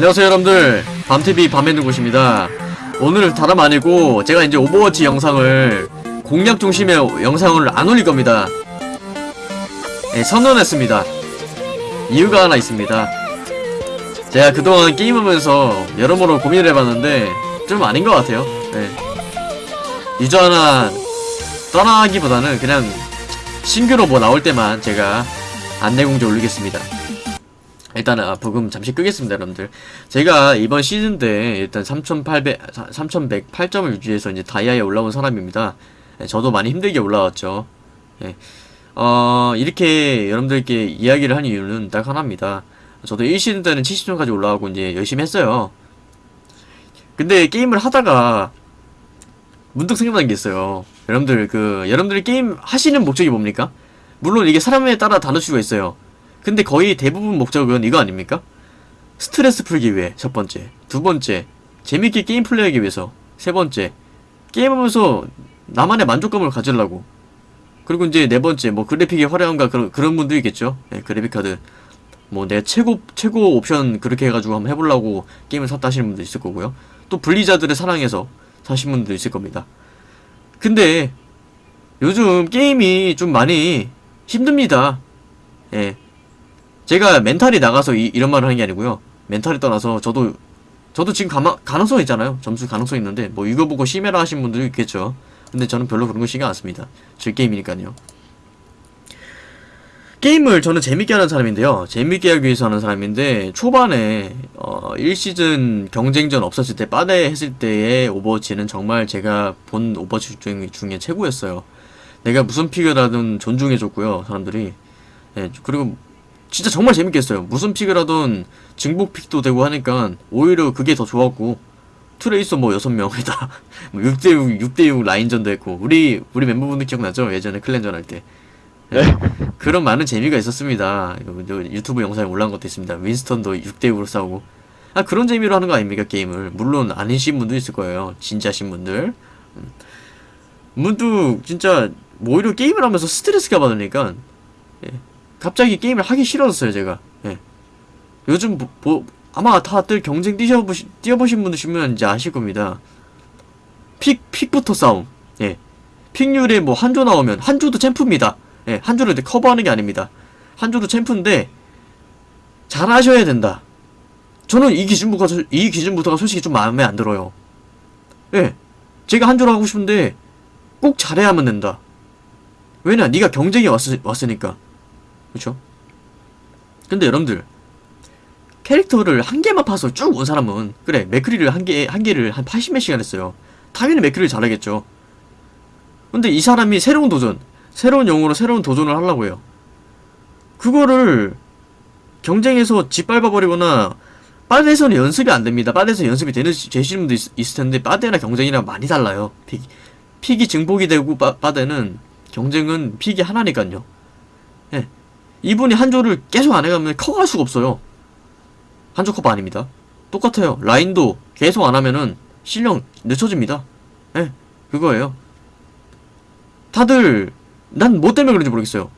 안녕하세요 여러분들. 밤TV 밤의 누구십니다. 오늘 다름 아니고 제가 이제 오버워치 영상을 공략 중심의 영상을 안 올릴 겁니다. 네, 선언했습니다. 이유가 하나 있습니다. 제가 그동안 게임하면서 여러모로 고민을 해봤는데 좀 아닌 것 같아요. 네. user 하나 떠나기보다는 그냥 신규로 뭐 나올 때만 제가 안내공지 올리겠습니다 일단은 아, 부금 잠시 끄겠습니다 여러분들. 제가 이번 시즌 때 일단 3800 3108점을 유지해서 이제 다이아에 올라온 사람입니다. 예, 저도 많이 힘들게 올라왔죠. 예. 어 이렇게 여러분들께 이야기를 한 이유는 딱 하나입니다. 저도 1시즌 때는 70점까지 올라가고 이제 열심히 했어요. 근데 게임을 하다가 문득 생각난 게 있어요. 여러분들 그 여러분들이 게임 하시는 목적이 뭡니까? 물론 이게 사람에 따라 다를 수가 있어요 근데 거의 대부분 목적은 이거 아닙니까? 스트레스 풀기 위해 첫 번째. 두 번째 재밌게 게임 플레이하기 위해서. 세 번째 게임하면서 나만의 만족감을 가지려고. 그리고 이제 네 번째 뭐 그래픽이 화려한가 그런 그런 분도 있겠죠. 네, 그래픽 카드. 뭐 내 최고 최고 옵션 그렇게 해가지고 한번 해보려고 게임을 샀다 하시는 분도 있을 거고요. 또 블리자드를 사랑해서 사신 분도 있을 겁니다. 근데 요즘 게임이 좀 많이 힘듭니다. 예 제가 mental이 나가서 이, 런 말을 하는 게 아니고요. mental이 떠나서 저도 저도 지금 가마, 가능성 있잖아요. 점수 가능성 있는데 뭐 이거 보고 심해라 하신 분들도 있겠죠. 근데 저는 별로 그런 거 신경 안 씁니다. 제 게임이니까요. 게임을 저는 재밌게 하는 사람인데요. 재밌게 하기 위해서 하는 사람인데 초반에 어 1시즌 경쟁전 없었을 때 빠데 했을 때의 오버워치는 정말 제가 본 오버워치 중에, 최고였어요. 내가 무슨 하든 존중해줬고요 사람들이. 예, 그리고 진짜 정말 재밌게 했어요. 무슨 픽을 하든 증복 픽도 되고 하니까 오히려 그게 더 좋았고 트레이서 뭐 6명에다. 6대6 6대6 라인전도 했고 우리 우리 멤버분들 기억나죠? 예전에 클랜전 할 때. 네. 그런 많은 재미가 있었습니다. 유튜브 영상에 올라온 것도 있습니다. 윈스턴도 6대6으로 싸우고. 아 그런 재미로 하는 거 아닙니까 게임을? 물론 아니신 분도 있을 거예요. 진짜신 분들. 음. 문득 진짜 뭐 오히려 게임을 하면서 스트레스가 받으니까 예. 갑자기 게임을 하기 싫어졌어요 제가. 예. 요즘 뭐, 뭐 아마 다들 경쟁 뛰어보시, 뛰어보신 분이시면 이제 아실 겁니다. 픽, 픽부터 싸움. 예. 픽률에 뭐 한조 나오면 한조도 챔프입니다. 예, 한조를 커버하는 게 아닙니다. 한조도 챔프인데 잘하셔야 된다. 저는 이 기준부터, 이 기준부터가 솔직히 좀 마음에 안 들어요. 예. 제가 한조를 하고 싶은데 꼭 잘해야만 된다. 왜냐? 네가 경쟁에 왔, 왔으니까 그쵸? 근데 여러분들 캐릭터를 한 개만 파서 쭉 온 사람은 그래 맥크리를 한 개, 한 개를 한 80몇 시간 했어요. 당연히 맥크리를 잘하겠죠. 근데 이 사람이 새로운 도전 새로운 영웅으로 새로운 도전을 하려고 해요. 그거를 경쟁에서 짓밟아버리거나 빠데에서는 연습이 안됩니다. 빠데에서 연습이 되는, 되시는 분도 있, 을 텐데 빠데나 경쟁이랑 많이 달라요. 픽, 픽이 증폭이 되고 빠, 빠데는 경쟁은 픽이 하나니까요. 예. 이분이 한조를 계속 안 해가면 커갈 수가 없어요. 한조 커버 아닙니다. 똑같아요. 라인도 계속 안 하면은 실력 늦춰집니다. 예, 네, 그거예요. 다들 난 뭐 때문에 그런지 모르겠어요.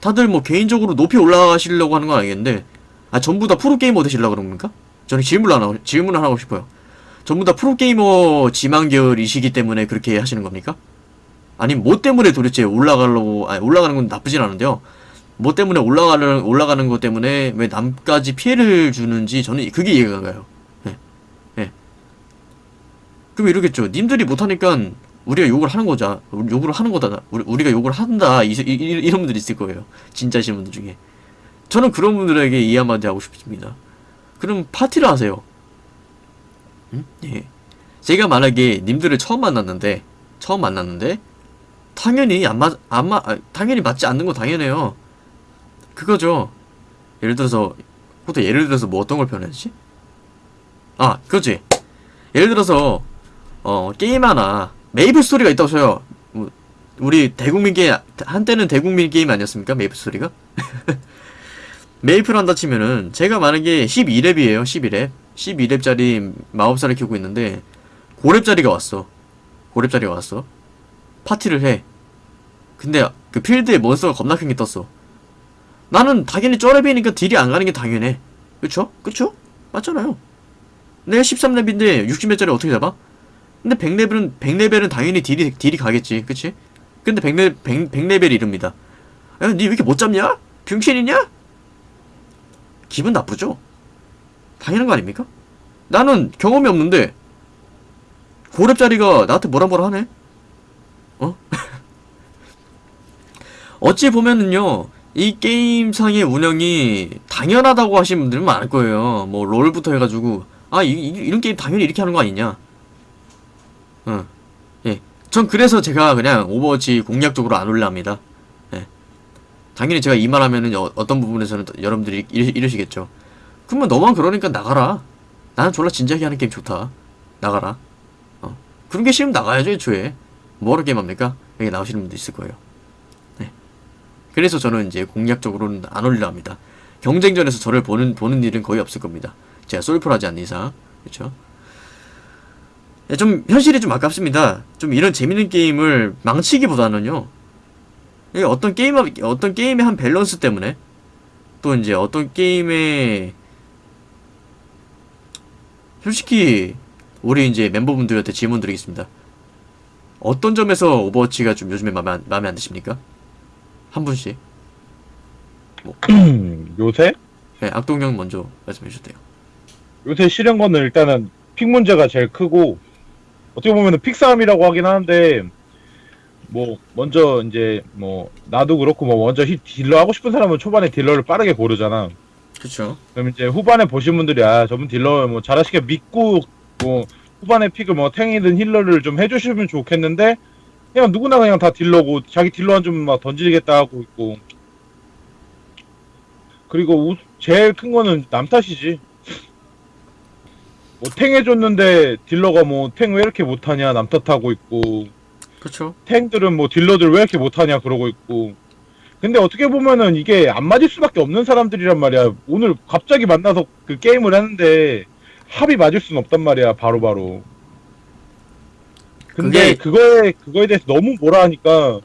다들 뭐 개인적으로 높이 올라가시려고 하는 건 아니겠는데 아 전부 다 프로게이머 되시려고 그런 겁니까? 저는 질문을 하나, 질문을 하나 하고 싶어요. 전부 다 프로게이머 지망 계열이시기 때문에 그렇게 하시는 겁니까? 아니 뭐 때문에 도대체 올라가려고 아니 올라가는 건 나쁘진 않은데요. 뭐 때문에 올라가는 올라가는 것 때문에 왜 남까지 피해를 주는지 저는 그게 이해가 가요. 예. 예. 그럼 이러겠죠. 님들이 못하니까 우리가 욕을 하는 거자. 욕을 하는 거다. 우리, 가 욕을 한다. 이, 이, 이런 분들이 있을 거예요. 진짜신 분들 중에. 저는 그런 분들에게 이해 한마디 하고 싶습니다. 그럼 파티를 하세요. 응? 예. 제가 만약에 님들을 처음 만났는데 처음 만났는데 당연히 안 맞, 안 맞, 아, 당연히 맞지 않는 거 당연해요. 그거죠. 예를 들어서 보통 예를 들어서 뭐 어떤 걸 표현하지? 아, 그거지. 예를 들어서 어 게임 하나 메이플 스토리가 있다고 쳐요. 뭐, 우리 대국민 게임 한때는 대국민 게임 아니었습니까? 메이플 스토리가? 메이플 한다 치면은 제가 만약에 12렙이에요. 12렙. 12렙짜리 마법사를 키우고 있는데 고렙짜리가 왔어. 고렙짜리가 왔어. 파티를 해. 근데 그 필드에 몬스터가 겁나 큰 게 떴어. 나는 당연히 쪼렙이니까 딜이 안 가는 게 당연해. 그쵸? 그쵸? 맞잖아요. 내가 13렙인데 60렙짜리 어떻게 잡아? 근데 100레벨은 100레벨은 당연히 딜이 딜이 가겠지. 그치? 근데 100레 100, 100레벨 이릅니다. 야, 니왜 이렇게 못 잡냐? 병신이냐? 기분 나쁘죠? 당연한 거 아닙니까? 나는 경험이 없는데 고렙짜리가 나한테 뭐라 뭐라 하네? 어? 어찌 보면은요, 이 게임상의 운영이 당연하다고 하시는 분들은 많을 거예요. 뭐, 롤부터 해가지고, 아, 이, 이- 이 런 게임 당연히 이렇게 하는 거 아니냐? 어, 예. 전 그래서 제가 그냥 오버워치 공략적으로 안 올릴라 합니다. 예. 당연히 제가 이 말 하면은 어, 어떤 부분에서는 또 여러분들이 이러, 이러 시겠죠. 그러면 너만 그러니까 나가라. 나는 졸라 진지하게 하는 게임 좋다. 나가라. 어. 그런 게 싫으면 나가야죠, 애초에. 뭐하러 게임합니까? 여기 나오시는 분도 있을 거예요. 네. 그래서 저는 이제 공략적으로는 안 올리려 합니다. 경쟁전에서 저를 보는, 보는 일은 거의 없을 겁니다. 제가 솔플 하지 않는 이상. 그쵸? 예, 좀, 현실이 좀 아깝습니다. 좀 이런 재밌는 게임을 망치기보다는요. 어떤 게임, 어떤 게임의 한 밸런스 때문에 또 이제 어떤 게임의 솔직히 우리 이제 멤버분들한테 질문 드리겠습니다. 어떤 점에서 오버워치가 좀 요즘에 마음에 안, 마음에 안 드십니까? 한 분씩. 요새? 네, 악동형 먼저 말씀해 주세요. 요새 싫은 거는 일단은 픽 문제가 제일 크고 어떻게 보면은 픽 싸움이라고 하긴 하는데 뭐 먼저 이제 뭐 나도 그렇고 뭐 먼저 히- 딜러 하고 싶은 사람은 초반에 딜러를 빠르게 고르잖아. 그쵸? 그럼 이제 후반에 보신 분들이 아 저분 딜러 뭐 잘하시게 믿고 뭐 후반에 픽을 뭐 탱이든 힐러를 좀 해주시면 좋겠는데 그냥 누구나 그냥 다 딜러고 자기 딜러 한좀막 던지겠다 하고 있고. 그리고 우- 제일 큰 거는 남 탓이지. 뭐 탱 해줬는데 딜러가 뭐 탱 왜 이렇게 못하냐 남 탓하고 있고. 그쵸? 탱들은 뭐 딜러들 왜 이렇게 못하냐 그러고 있고. 근데 어떻게 보면은 이게 안 맞을 수밖에 없는 사람들이란 말이야. 오늘 갑자기 만나서 그 게임을 하는데 합이 맞을 수는 없단 말이야 바로바로 근데 그게- 그거에 그거에 대해서 너무 뭐라 하니까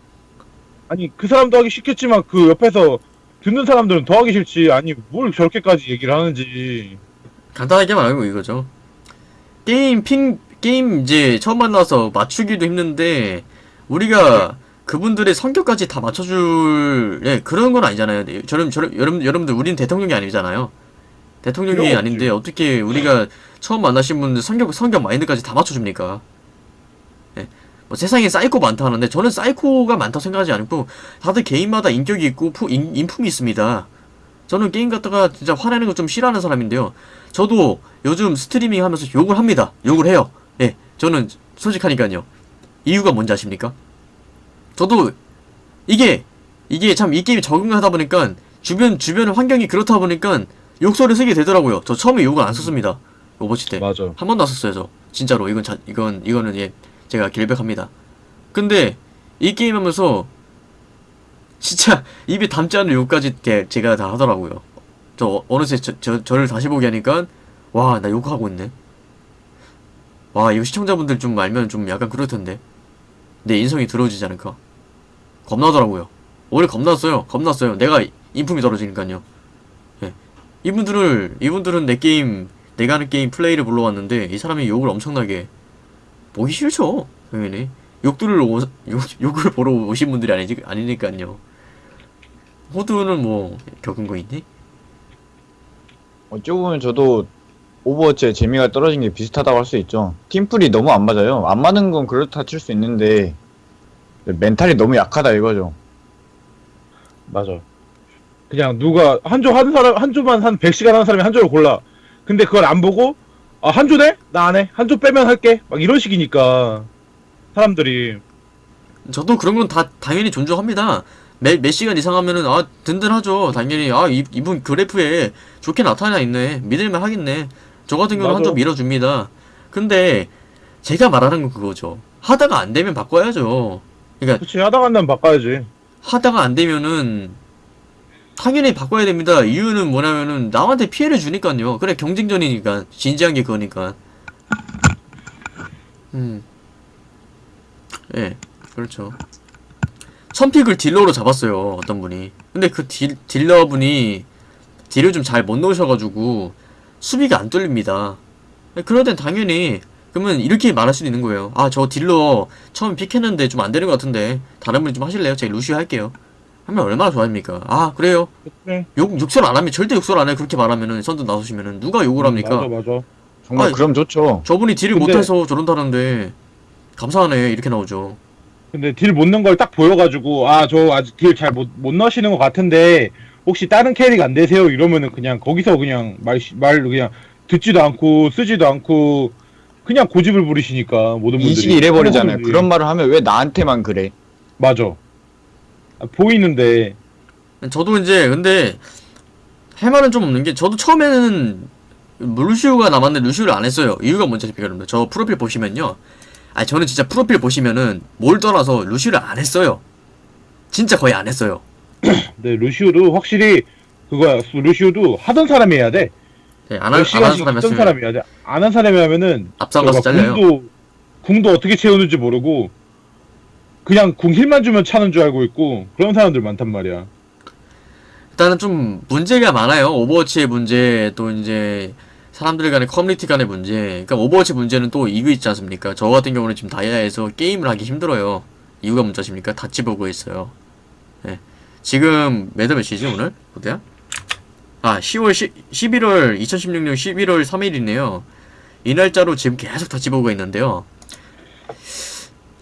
아니 그 사람도 하기 싫겠지만 그 옆에서 듣는 사람들은 더 하기 싫지 아니 뭘 저렇게까지 얘기를 하는지 간단하게 말하면 이거죠. 게임 핑 게임 이제 처음 만나서 맞추기도 힘든데 우리가 그분들의 성격까지 다 맞춰줄 예 그런 건 아니잖아요. 네, 저런 저런 여러분 여러분들 우리는 대통령이 아니잖아요. 대통령이 아닌데 어떻게 우리가 처음 만나신 분들 성격 성격 마인드까지 다 맞춰줍니까? 예. 뭐 세상에 사이코 많다 하는데 저는 사이코가 많다 생각하지 않고 다들 개인마다 인격이 있고 푸- 인, 인품이 있습니다. 저는 게임 갖다가 진짜 화내는 거 좀 싫어하는 사람인데요. 저도 요즘 스트리밍 하면서 욕을 합니다. 욕을 해요. 예, 저는 솔직하니까요. 이유가 뭔지 아십니까? 저도 이게 이게 참 이 게임에 적응하다 보니까 주변 주변 환경이 그렇다 보니까 욕설을 쓰게 되더라고요. 저 처음에 욕을 안 썼습니다. 오버치 때. 맞아 한 번도 안 썼어요, 저. 진짜로. 이건 자, 이건 이거는 예 제가 결백합니다. 근데 이 게임 하면서 진짜 입에 담지 않은 욕까지 게- 제가 다 하더라고요. 저 어- 어느새 저, 저 저를 다시 보게 하니까 와 나 욕하고 있네. 와 이거 시청자분들 좀 알면 좀 약간 그럴 텐데 내 인성이 들어오지 않을까. 겁나더라고요. 오히려 겁났어요. 겁났어요. 내가 인품이 떨어지니까요. 예. 이분들을 이분들은 내 게임 내가 하는 게임 플레이를 보러 왔는데 이 사람이 욕을 엄청나게 보기 싫죠. 당연히 욕들을 오, 욕, 욕을 보러 오신 분들이 아니지 아니니까요. 호두는 뭐 겪은 거 있니? 어찌 보면 저도 오버워치의 재미가 떨어진 게 비슷하다고 할 수 있죠. 팀플이 너무 안 맞아요. 안 맞는 건 그렇다 칠 수 있는데 멘탈이 너무 약하다 이거죠. 맞아. 그냥 누가 한조 하는 사람 한 조만 한 100시간 하는 사람이 한 조를 골라. 근데 그걸 안 보고 아, 한 조네? 나안 해. 한조 빼면 할게. 막 이런 식이니까 사람들이 저도 그런 건 다 당연히 존중합니다. 몇, 몇 시간 이상 하면은 아 든든하죠. 당연히 아 이, 이분 그래프에 좋게 나타나 있네. 믿을만 하겠네. 저 같은 경우는 한 맞아. 점 밀어줍니다. 근데 제가 말하는 건 그거죠. 하다가 안 되면 바꿔야죠. 그러니까 그치 하다 간다면 바꿔야지. 하다가 안 되면은 당연히 바꿔야 됩니다. 이유는 뭐냐면은 남한테 피해를 주니까요. 그래 경쟁전이니까 진지한 게 그거니까. 음, 예, 그렇죠. 선픽을 딜러로 잡았어요. 어떤 분이. 근데 그 딜, 딜러분이 딜을 좀 잘 못 넣으셔가지고 수비가 안 뚫립니다. 그럴 땐 당연히 그러면 이렇게 말할 수도 있는 거예요. 아 저 딜러 처음 픽했는데 좀 안 되는 것 같은데 다른 분이 좀 하실래요? 제가 루시오 할게요. 하면 얼마나 좋아합니까? 아 그래요? 그래. 욕 욕설 안 하면 절대 욕설 안 해. 그렇게 말하면은 선두 나서시면은 누가 욕을 합니까? 맞아 맞아. 정말 아니, 그럼 좋죠. 저분이 딜을 근데- 못해서 저런다는데 감사하네 이렇게 나오죠. 근데 딜 못 넣은 걸 딱 보여가지고 아 저 아직 딜 잘 못 못 넣으시는 것 같은데 혹시 다른 캐릭 안 되세요? 이러면은 그냥 거기서 그냥 말말 그냥 듣지도 않고 쓰지도 않고 그냥 고집을 부리시니까 모든 분들이 인식이 이래버리잖아요. 그런 말을 하면 왜 나한테만 그래? 맞아. 아, 보이는데 저도 이제 근데 할 말은 좀 없는 게 저도 처음에는 루시우가 남았는데 루시우를 안 했어요. 이유가 뭔지 아십니까 여러분들? 저 프로필 보시면요. 아 저는 진짜 프로필 보시면은 뭘 떠나서 루시우를 안 했어요. 진짜 거의 안 했어요. 근데 루시오도 확실히 그거야. 루시오도 하던 사람이 해야 돼. 네, 안, 하, 몇안 하는 사람이 했으면 사람이 해야 돼. 안 한 사람이 하면은 앞장가서 저거 잘려요. 궁도 궁도 어떻게 채우는지 모르고 그냥 궁 힐만 주면 차는 줄 알고 있고 그런 사람들 많단 말이야. 일단은 좀 문제가 많아요. 오버워치의 문제 또 이제 사람들 간의 커뮤니티 간의 문제. 그러니까 오버워치 문제는 또 이유 있지 않습니까? 저 같은 경우는 지금 다이아에서 게임을 하기 힘들어요. 이유가 뭔지 아십니까? 다치 보고 있어요. 네. 지금 매달 몇이지 오늘? 어디야? 아 10월 10, 11월 2016년 11월 3일이네요. 이 날짜로 지금 계속 다치 보고 있는데요.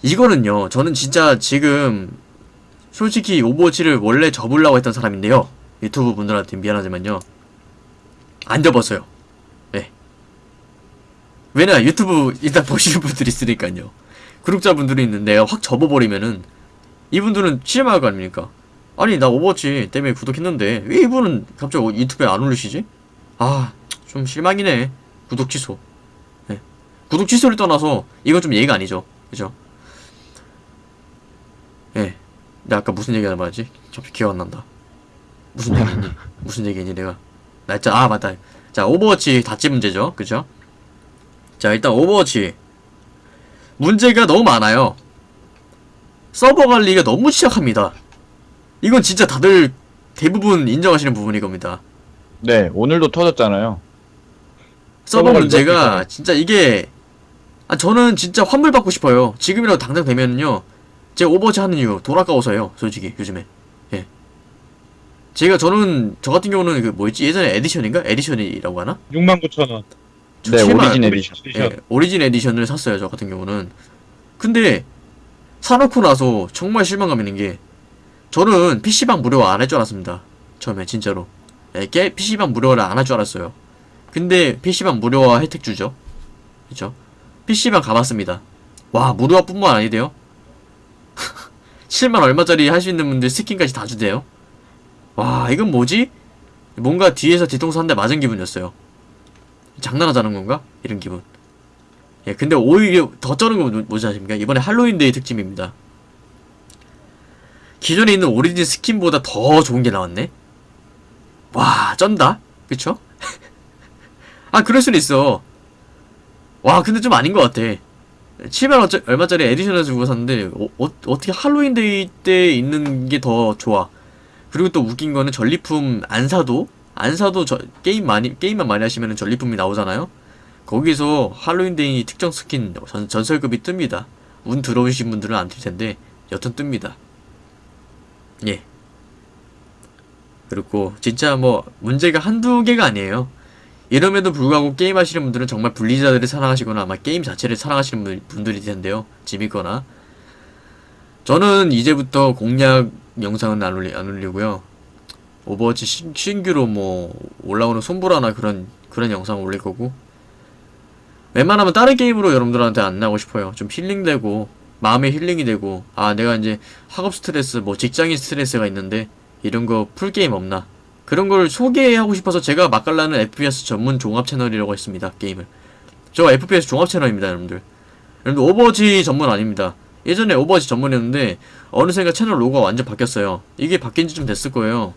이거는요. 저는 진짜 지금 솔직히 오버워치를 원래 접으려고 했던 사람인데요. 유튜브 분들한테 미안하지만요. 안 접었어요. 네. 왜냐, 유튜브 일단 보시는 분들이 있으니까요. 구독자분들이 있는데 확 접어버리면은 이분들은 실망할 거 아닙니까? 아니, 나 오버워치 때문에 구독했는데 왜 이분은 갑자기 유튜브에 안 올리시지? 아, 좀 실망이네. 구독 취소. 네. 구독 취소를 떠나서 이건 좀 예의가 아니죠. 그죠? 예. 내가 아까 무슨 얘기 하는 말이지? 갑자기 기억 안 난다. 무슨 얘기했니? 무슨 얘기했니 내가? 날짜 아 맞다. 자 오버워치 다치 문제죠, 그죠? 자 일단 오버워치 문제가 너무 많아요. 서버 관리가 너무 취약합니다. 이건 진짜 다들 대부분 인정하시는 부분일 겁니다. 네, 오늘도 터졌잖아요. 서버 문제가 진짜 이게 아 저는 진짜 환불 받고 싶어요. 지금이라도 당장 되면은요. 제가 오버워치 하는 이유 돈 아까워서요. 솔직히 요즘에. 예. 제가 저는 저 같은 경우는 그 뭐였지 예전에 edition인가 edition이라고 하나? 69,000원. 저 네, 7만 오리진 에디션. 예, 오리진 edition을 샀어요. 저 같은 경우는. 근데 사놓고 나서 정말 실망감 있는 게 저는 PC방 무료 안할 줄 알았습니다. 처음에 진짜로. 예, 게 PC방 무료를 안 할 줄 알았어요. 근데 PC방 무료화 혜택 주죠. 그죠? PC방 가봤습니다. 와, 무료화뿐만 아니대요. 7만 얼마짜리 할 수 있는 분들 스킨까지 다 주대요. 와, 이건 뭐지? 뭔가 뒤에서 뒤통수 한 대 맞은 기분이었어요. 장난하자는 건가? 이런 기분. 예, 근데 오히려 더 쩌는 건 뭐- 뭐지 아십니까? 이번에 할로윈데이 특집입니다. 기존에 있는 오리진 스킨보다 더 좋은 게 나왔네? 와, 쩐다? 그쵸? 아, 그럴 수는 있어. 와, 근데 좀 아닌 것 같아. 7만 어짜, 얼마짜리 edition을 주고 샀는데, 어, 어, 어 떻게 할로윈데이 때 있는 게 더 좋아. 그리고 또 웃긴 거는 전리품 안 사도, 안 사도 저, 게임 많이, 게임만 많이 하시면 전리품이 나오잖아요? 거기서 할로윈데이 특정 스킨 전, 전설급이 뜹니다. 운 들어오신 분들은 안 뜰 텐데, 여튼 뜹니다. 예. 그리고 진짜 뭐 문제가 한두 개가 아니에요. 이럼에도 불구하고 게임 하시는 분들은 정말 블리자드를 사랑하시거나 아마 게임 자체를 사랑하시는 분- 분들일 텐데요. 재밌거나. 저는 이제부터 공략 영상은 안, 올리, 안 올리고요. 오버워치 신, 신규로 뭐 올라오는 솜브라나 그런 그런 영상 올릴 거고. 웬만하면 다른 게임으로 여러분들한테 안 나오고 싶어요. 좀 힐링되고 마음의 힐링이 되고 아 내가 이제 학업 스트레스 뭐 직장인 스트레스가 있는데 이런 거 풀게임 없나 그런 걸 소개하고 싶어서 제가 맛깔나는 FPS 전문 종합 채널이라고 했습니다 게임을. 저 FPS 종합 채널입니다 여러분들. 여러분들 오버워치 전문 아닙니다. 예전에 오버워치 전문이었는데 어느샌가 채널 로고가 완전 바뀌었어요. 이게 바뀐 지 좀 됐을 거예요.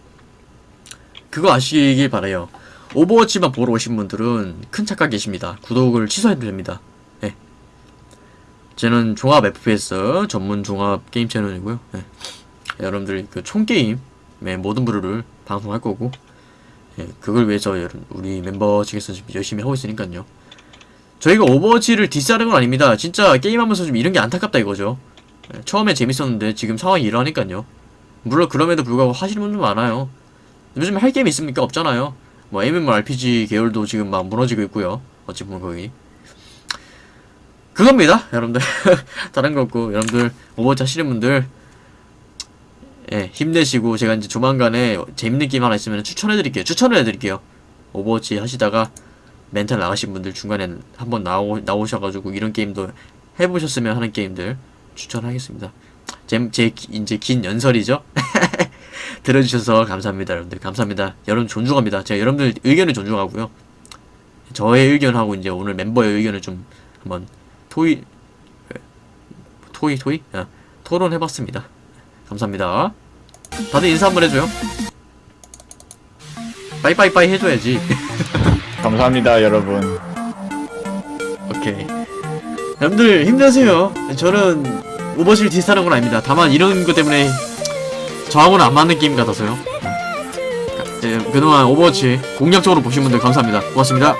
그거 아시길 바라요. 오버워치만 보러 오신 분들은 큰 착각 계십니다. 구독을 취소해도 됩니다. 예. 저는 종합 FPS 전문 종합 게임 채널이고요. 예. 여러분들 그 총게임 의 모든 부류를 방송할 거고 예, 그걸 위해서 우리 멤버 측에서 지금 열심히 하고 있으니까요 저희가 오버워치를 디스하는 건 아닙니다. 진짜 게임하면서 좀 이런 게 안타깝다 이거죠. 예, 처음에 재밌었는데 지금 상황이 이러니까요. 물론 그럼에도 불구하고 하시는 분들 많아요. 요즘 할 게임 있습니까? 없잖아요. 뭐 MMORPG 계열도 지금 막 무너지고 있고요. 어찌 보면 거기. 그겁니다, 여러분들. 다른 거 없고 여러분들 오버워치 하시는 분들 예, 힘내시고 제가 이제 조만간에 재밌는 게임 하나 있으면 추천해 드릴게요. 추천을 해 드릴게요. 오버워치 하시다가 멘탈 나가신 분들 중간에 한번 나오, 나오셔가지고 이런 게임도 해보셨으면 하는 게임들 추천하겠습니다. 제, 제 기- 이제 긴 연설이죠? 들어주셔서 감사합니다, 여러분들. 감사합니다. 여러분 존중합니다. 제가 여러분들 의견을 존중하고요. 저의 의견하고 이제 오늘 멤버의 의견을 좀 한번 토의, 토의, 토의? 아, 토론해봤습니다. 감사합니다. 다들 인사 한번 해줘요. 빠이빠이빠이 해줘야지. 감사합니다 여러분 오케이. 여러분들 힘내세요. 저는 오버워칠 디스하는 건 아닙니다. 다만 이런 것 때문에 저하고는 안 맞는 게임 같아서요. 예, 그동안 오버워치 공략적으로 보신 분들 감사합니다. 고맙습니다.